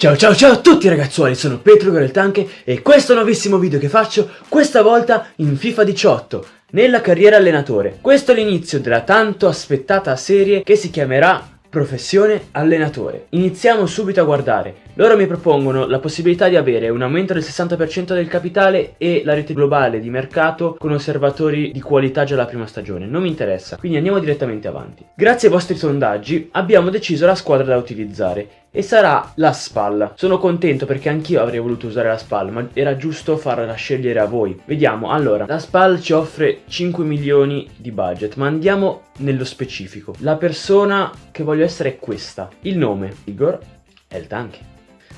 Ciao ciao ciao a tutti ragazzuoli, sono Petro Goreltanche e questo nuovissimo video che faccio, questa volta in FIFA 18, nella carriera allenatore. Questo è l'inizio della tanto aspettata serie che si chiamerà Professione allenatore. Iniziamo subito a guardare. Loro mi propongono la possibilità di avere un aumento del 60% del capitale e la rete globale di mercato con osservatori di qualità già la prima stagione. Non mi interessa, quindi andiamo direttamente avanti. Grazie ai vostri sondaggi abbiamo deciso la squadra da utilizzare e sarà la spalla. Sono contento perché anch'io avrei voluto usare la spalla, ma era giusto farla scegliere a voi. Vediamo, allora, la spalla ci offre 5 milioni di budget, ma andiamo nello specifico. La persona che voglio essere è questa. Il nome, Igor El Tanque.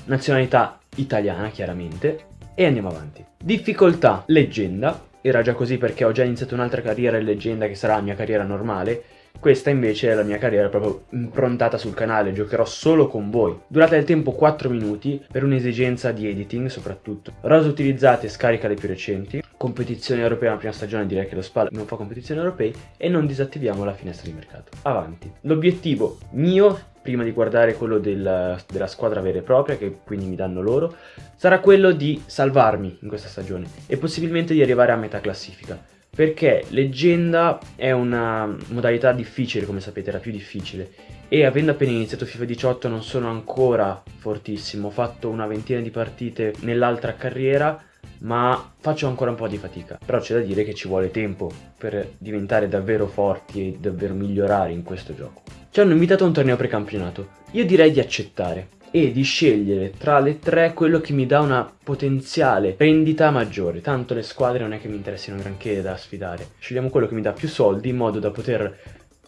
Nazionalità italiana, chiaramente. E andiamo avanti. Difficoltà, leggenda. Era già così perché ho già iniziato un'altra carriera in leggenda che sarà la mia carriera normale questa invece è la mia carriera proprio improntata sul canale, giocherò solo con voi. Durata del tempo 4 minuti per un'esigenza di editing soprattutto. Rose utilizzate scarica le più recenti. Competizione europea la prima stagione direi che lo SPAL non fa competizioni europee e non disattiviamo la finestra di mercato. Avanti. L'obiettivo mio prima di guardare quello del, della squadra vera e propria, che quindi mi danno loro, sarà quello di salvarmi in questa stagione e possibilmente di arrivare a metà classifica perché leggenda è una modalità difficile come sapete era più difficile. E avendo appena iniziato FIFA 18 non sono ancora fortissimo. Ho fatto una ventina di partite nell'altra carriera ma faccio ancora un po' di fatica. Però c'è da dire che ci vuole tempo per diventare davvero forti e davvero migliorare in questo gioco. Ci hanno invitato a un torneo precampionato. Io direi di accettare e di scegliere tra le tre quello che mi dà una potenziale rendita maggiore. Tanto le squadre non è che mi interessino granché da sfidare. Scegliamo quello che mi dà più soldi in modo da poter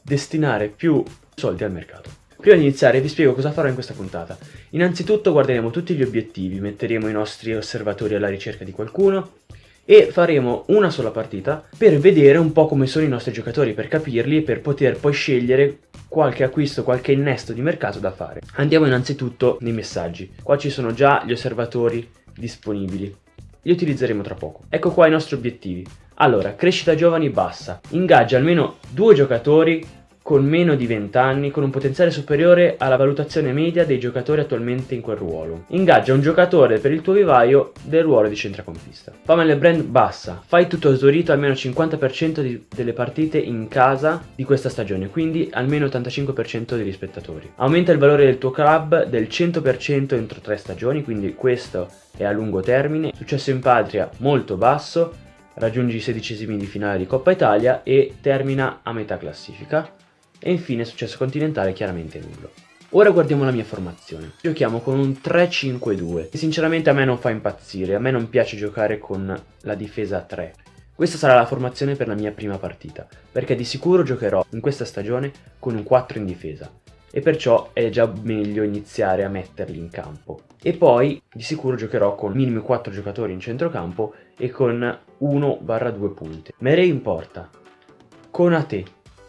destinare più soldi al mercato. Prima di iniziare vi spiego cosa farò in questa puntata. Innanzitutto guarderemo tutti gli obiettivi, metteremo i nostri osservatori alla ricerca di qualcuno, e faremo una sola partita per vedere un po' come sono i nostri giocatori, per capirli e per poter poi scegliere qualche acquisto, qualche innesto di mercato da fare. Andiamo innanzitutto nei messaggi. Qua ci sono già gli osservatori disponibili. Li utilizzeremo tra poco. Ecco qua i nostri obiettivi. Allora, crescita giovani bassa. Ingaggia almeno due giocatori con meno di 20 anni con un potenziale superiore alla valutazione media dei giocatori attualmente in quel ruolo. Ingaggia un giocatore per il tuo vivaio del ruolo di centrocampista. Nel brand bassa, fai tutto esaurito almeno 50% di, delle partite in casa di questa stagione, quindi almeno 85% degli spettatori. Aumenta il valore del tuo club del 100% entro 3 stagioni, quindi questo è a lungo termine. Successo in patria molto basso, raggiungi i sedicesimi di finale di Coppa Italia e termina a metà classifica e infine successo continentale chiaramente nullo. Ora guardiamo la mia formazione. Giochiamo con un 3-5-2 e sinceramente a me non fa impazzire, a me non piace giocare con la difesa a 3. Questa sarà la formazione per la mia prima partita, perché di sicuro giocherò in questa stagione con un 4 in difesa e perciò è già meglio iniziare a metterli in campo. E poi di sicuro giocherò con minimo 4 giocatori in centrocampo e con 1-2 punte. Merei in porta, Conate,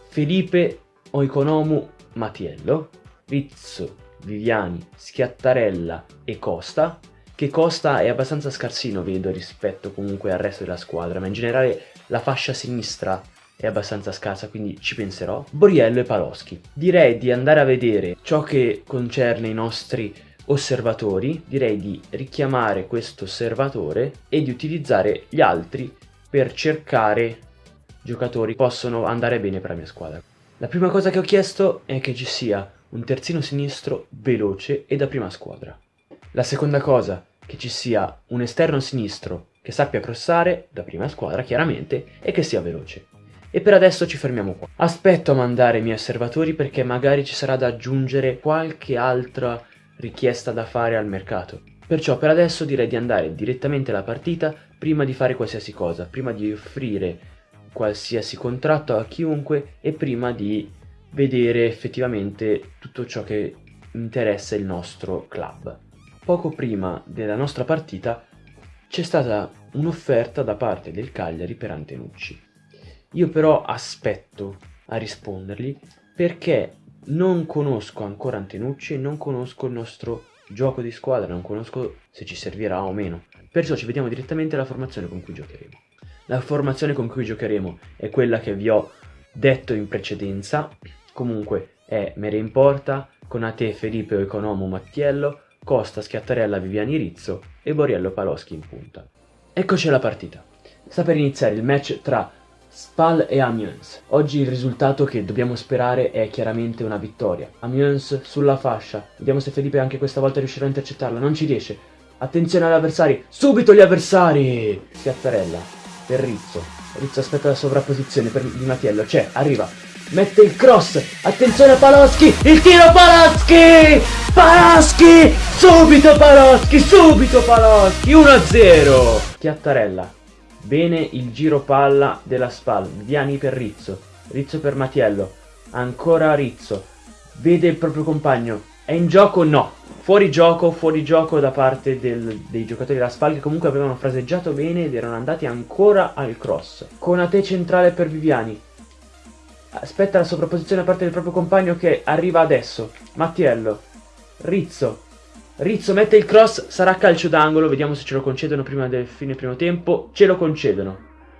Felipe Oikonomu Matiello, Rizzo, Viviani, Schiattarella e Costa, che Costa è abbastanza scarsino vedo rispetto comunque al resto della squadra, ma in generale la fascia sinistra è abbastanza scarsa, quindi ci penserò. Boriello e Paloschi. Direi di andare a vedere ciò che concerne i nostri osservatori, direi di richiamare questo osservatore e di utilizzare gli altri per cercare giocatori che possono andare bene per la mia squadra. La prima cosa che ho chiesto è che ci sia un terzino sinistro veloce e da prima squadra. La seconda cosa, che ci sia un esterno sinistro che sappia crossare, da prima squadra chiaramente, e che sia veloce. E per adesso ci fermiamo qua. Aspetto a mandare i miei osservatori perché magari ci sarà da aggiungere qualche altra richiesta da fare al mercato. Perciò per adesso direi di andare direttamente alla partita prima di fare qualsiasi cosa, prima di offrire qualsiasi contratto a chiunque e prima di vedere effettivamente tutto ciò che interessa il nostro club. Poco prima della nostra partita c'è stata un'offerta da parte del Cagliari per Antenucci. Io però aspetto a rispondergli perché non conosco ancora Antenucci e non conosco il nostro gioco di squadra, non conosco se ci servirà o meno. Perciò ci vediamo direttamente alla formazione con cui giocheremo. La formazione con cui giocheremo è quella che vi ho detto in precedenza, comunque è Mere in porta, Conate, Felipe o Economo Mattiello, Costa, Schiattarella, Viviani Rizzo e Boriello Paloschi in punta. Eccoci alla partita. Sta per iniziare il match tra Spal e Amiens. Oggi il risultato che dobbiamo sperare è chiaramente una vittoria. Amiens sulla fascia. Vediamo se Felipe anche questa volta riuscirà a intercettarla. Non ci riesce. Attenzione agli avversari. Subito gli avversari! Schiattarella. Per Rizzo. Rizzo aspetta la sovrapposizione per Di Mattiello. C'è, arriva. Mette il cross. Attenzione a Paloschi. Il tiro Paloschi! Paloschi! Subito Paloschi! Subito Paloschi! 1-0. Schiattarella Bene il giro palla della SPAL, Viani per Rizzo, Rizzo per Matiello, ancora Rizzo, vede il proprio compagno, è in gioco? No, fuori gioco, fuori gioco da parte del, dei giocatori della SPAL che comunque avevano fraseggiato bene ed erano andati ancora al cross. Conate centrale per Viviani, aspetta la sovrapposizione da parte del proprio compagno che arriva adesso, Mattiello, Rizzo, Rizzo mette il cross, sarà calcio d'angolo, vediamo se ce lo concedono prima del fine primo tempo. Ce lo concedono.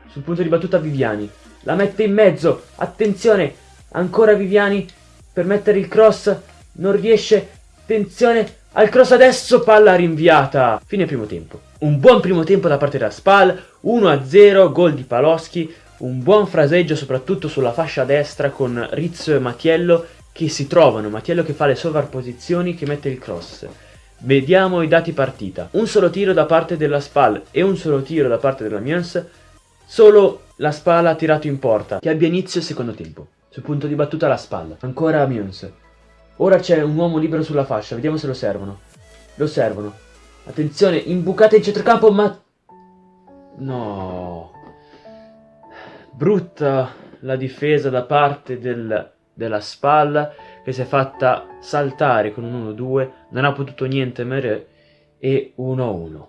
Sul punto di battuta Viviani. La mette in mezzo, attenzione, ancora Viviani per mettere il cross, non riesce, attenzione, al cross adesso, palla rinviata. Fine primo tempo. Un buon primo tempo da parte della Spal, 1-0, gol di Paloschi, un buon fraseggio soprattutto sulla fascia destra con Rizzo e Mattiello che si trovano, Mattiello che fa le sovrapposizioni, che mette il cross. Vediamo i dati partita. Un solo tiro da parte della SPAL e un solo tiro da parte della Mies. Solo la SPAL ha tirato in porta, che abbia inizio il secondo tempo. Sul punto di battuta la SPAL. Ancora Mies. Ora c'è un uomo libero sulla fascia, vediamo se lo servono. Lo servono. Attenzione, imbucata in centrocampo, ma... No. Brutta la difesa da parte del, della SPAL che si è fatta saltare con un 1-2, non ha potuto niente mere e 1-1.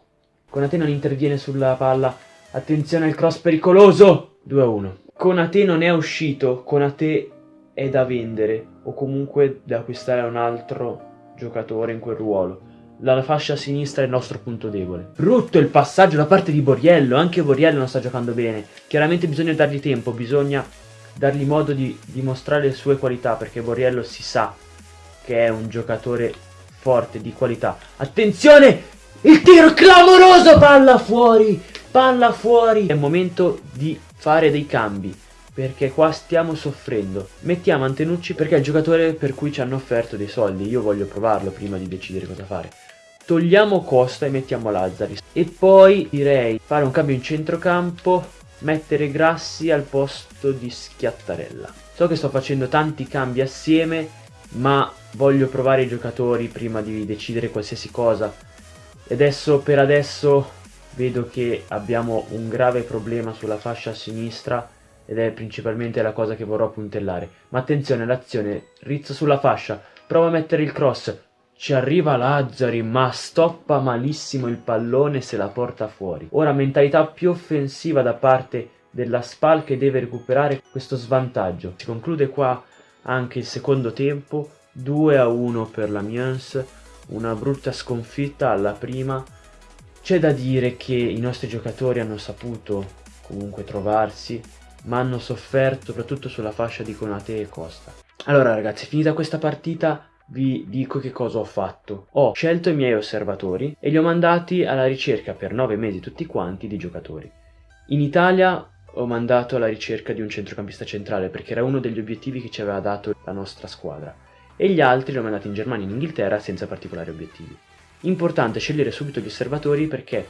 Conate non interviene sulla palla, attenzione al cross pericoloso, 2-1. Conate non è uscito, Conate è da vendere o comunque da acquistare un altro giocatore in quel ruolo. La fascia sinistra è il nostro punto debole. Brutto il passaggio da parte di Boriello, anche Boriello non sta giocando bene. Chiaramente bisogna dargli tempo, bisogna dargli modo di dimostrare le sue qualità perché Borriello si sa che è un giocatore forte, di qualità. Attenzione! Il tiro clamoroso! Palla fuori! Palla fuori! È il momento di fare dei cambi perché qua stiamo soffrendo. Mettiamo Antenucci perché è il giocatore per cui ci hanno offerto dei soldi. Io voglio provarlo prima di decidere cosa fare. Togliamo Costa e mettiamo Lazzari. E poi direi fare un cambio in centrocampo mettere Grassi al posto di Schiattarella. So che sto facendo tanti cambi assieme, ma voglio provare i giocatori prima di decidere qualsiasi cosa. E adesso, per adesso, vedo che abbiamo un grave problema sulla fascia sinistra ed è principalmente la cosa che vorrò puntellare. Ma attenzione, l'azione, Rizzo sulla fascia, prova a mettere il cross, ci arriva Lazzari, ma stoppa malissimo il pallone se la porta fuori. Ora mentalità più offensiva da parte della Spal che deve recuperare questo svantaggio. Si conclude qua anche il secondo tempo, 2 a 1 per la Miens, una brutta sconfitta alla prima. C'è da dire che i nostri giocatori hanno saputo comunque trovarsi, ma hanno sofferto soprattutto sulla fascia di Conate e Costa. Allora ragazzi, finita questa partita vi dico che cosa ho fatto. Ho scelto i miei osservatori e li ho mandati alla ricerca per 9 mesi tutti quanti di giocatori. In Italia ho mandato alla ricerca di un centrocampista centrale perché era uno degli obiettivi che ci aveva dato la nostra squadra e gli altri li ho mandati in Germania e in Inghilterra senza particolari obiettivi. Importante scegliere subito gli osservatori perché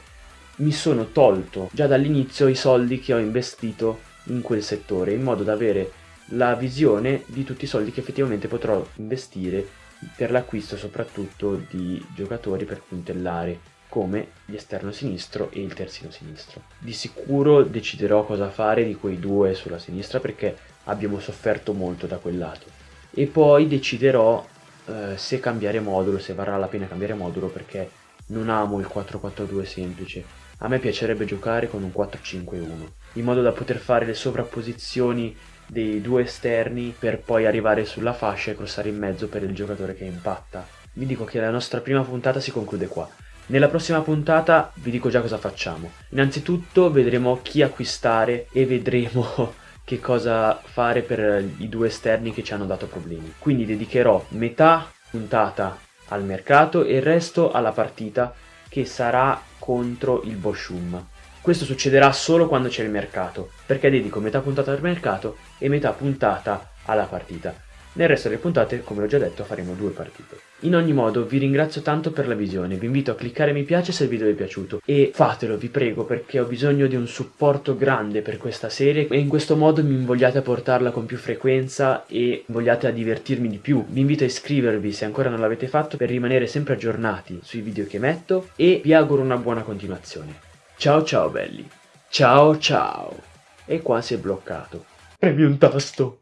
mi sono tolto già dall'inizio i soldi che ho investito in quel settore in modo da avere la visione di tutti i soldi che effettivamente potrò investire per l'acquisto soprattutto di giocatori per puntellare come l'esterno sinistro e il terzino sinistro. Di sicuro deciderò cosa fare di quei due sulla sinistra perché abbiamo sofferto molto da quel lato e poi deciderò eh, se cambiare modulo, se varrà la pena cambiare modulo perché non amo il 4-4-2 semplice. A me piacerebbe giocare con un 4-5-1 in modo da poter fare le sovrapposizioni dei due esterni per poi arrivare sulla fascia e crossare in mezzo per il giocatore che impatta. Vi dico che la nostra prima puntata si conclude qua. Nella prossima puntata vi dico già cosa facciamo. Innanzitutto vedremo chi acquistare e vedremo che cosa fare per i due esterni che ci hanno dato problemi. Quindi dedicherò metà puntata al mercato e il resto alla partita che sarà contro il Boschum. Questo succederà solo quando c'è il mercato, perché dedico metà puntata al mercato e metà puntata alla partita. Nel resto delle puntate, come l'ho già detto, faremo due partite. In ogni modo, vi ringrazio tanto per la visione, vi invito a cliccare mi piace se il video vi è piaciuto e fatelo, vi prego, perché ho bisogno di un supporto grande per questa serie e in questo modo mi invogliate a portarla con più frequenza e vogliate a divertirmi di più. Vi invito a iscrivervi se ancora non l'avete fatto per rimanere sempre aggiornati sui video che metto e vi auguro una buona continuazione. Ciao ciao belli, ciao ciao! E qua si è bloccato. Premi un tasto!